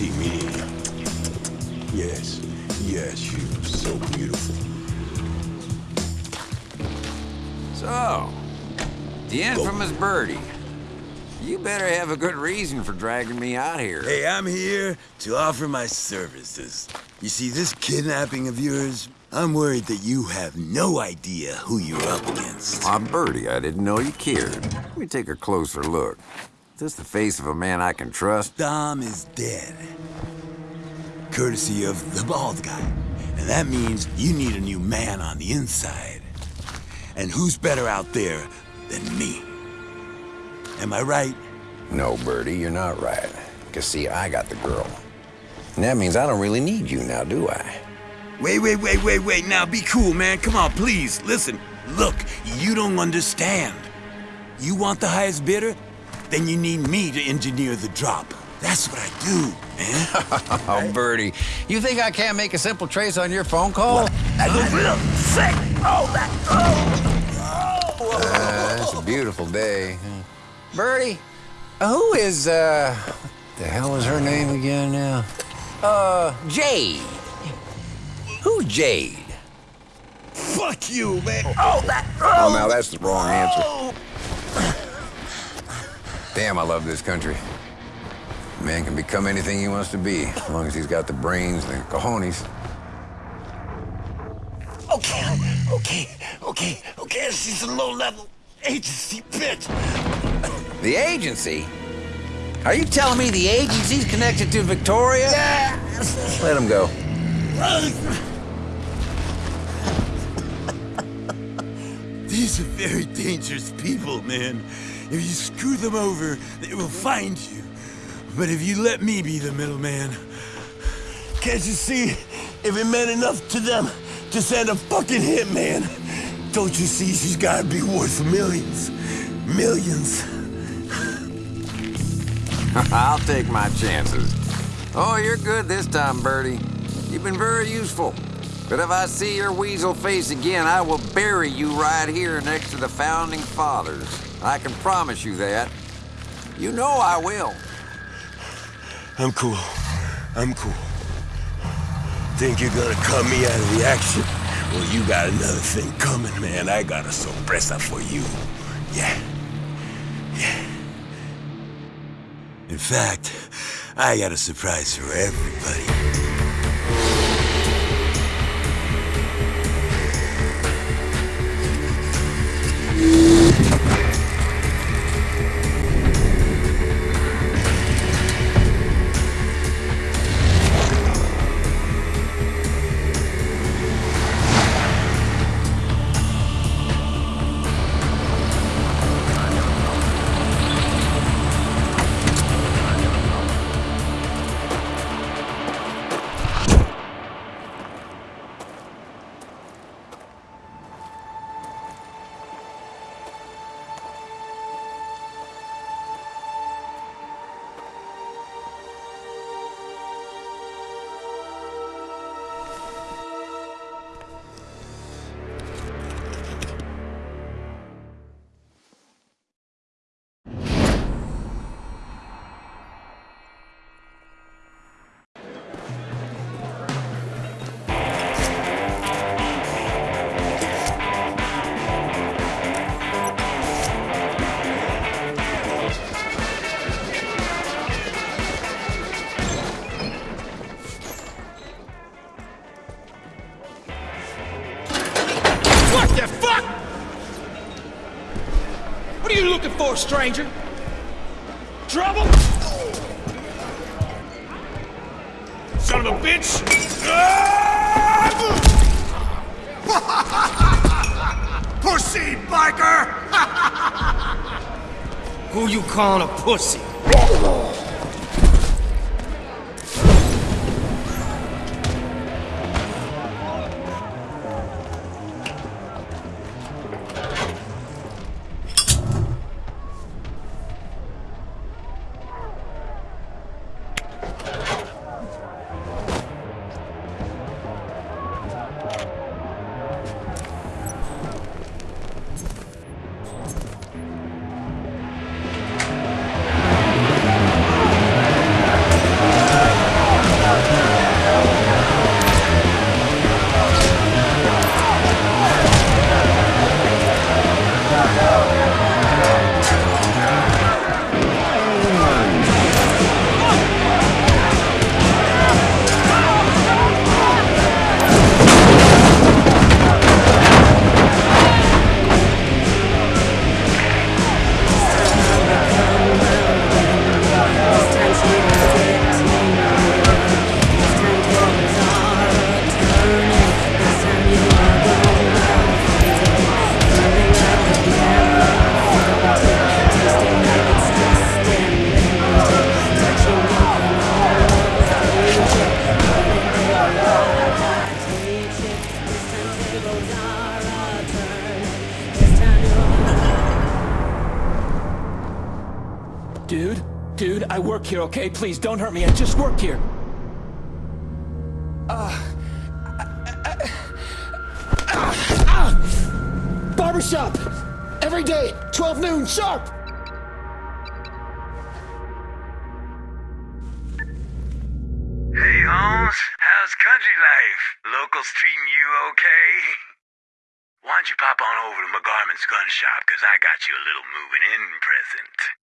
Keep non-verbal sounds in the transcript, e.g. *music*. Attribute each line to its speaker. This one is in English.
Speaker 1: See me. Yes, yes, you are so beautiful.
Speaker 2: So, the infamous Birdie. You better have a good reason for dragging me out here.
Speaker 1: Hey, I'm here to offer my services. You see, this kidnapping of yours, I'm worried that you have no idea who you're up against.
Speaker 2: I'm Birdie. I didn't know you cared. Let me take a closer look. Is this the face of a man I can trust?
Speaker 1: Dom is dead. Courtesy of the bald guy. And that means you need a new man on the inside. And who's better out there than me? Am I right?
Speaker 2: No, Birdie, you're not right. Cause see, I got the girl. And that means I don't really need you now, do I?
Speaker 1: Wait, wait, wait, wait, wait. Now be cool, man. Come on, please. Listen. Look, you don't understand. You want the highest bidder? Then you need me to engineer the drop. That's what I do, man. *laughs*
Speaker 2: Oh, Birdie, you think I can't make a simple trace on your phone call?
Speaker 1: I go real sick. Oh, that. Oh.
Speaker 2: Uh, it's a beautiful day. Birdie, who is, uh, the hell is her name again now? Uh, Jade. Who's Jade?
Speaker 1: Fuck you, man. Oh, that.
Speaker 2: Oh, now that's the wrong answer. Damn, I love this country. A man can become anything he wants to be, as long as he's got the brains and the cojones.
Speaker 1: Okay, okay, okay, okay. She's a low-level agency bitch.
Speaker 2: The agency? Are you telling me the agency's connected to Victoria?
Speaker 1: Yeah.
Speaker 2: Let him go.
Speaker 1: These are very dangerous people, man. If you screw them over, they will find you. But if you let me be the middleman... Can't you see? If it meant enough to them to send a fucking hitman, don't you see she's gotta be worth millions? Millions. *laughs*
Speaker 2: I'll take my chances. Oh, you're good this time, Birdie. You've been very useful. But if I see your weasel face again, I will bury you right here next to the Founding Fathers. I can promise you that. You know I will.
Speaker 1: I'm cool. I'm cool. Think you're gonna cut me out of the action? Well, you got another thing coming, man. I got a sorpresa for you. Yeah. Yeah. In fact, I got a surprise for everybody.
Speaker 3: Looking for, stranger? Trouble? Son of a bitch! *laughs* pussy, biker! *laughs* Who you calling a pussy? Work here, okay? Please don't hurt me. I just work here. Uh, ah, ah. Barbershop! Every day, 12 noon, sharp!
Speaker 1: Hey, Holmes. How's country life? Locals treating you okay? Why don't you pop on over to McGarman's gun shop, because I got you a little moving in present.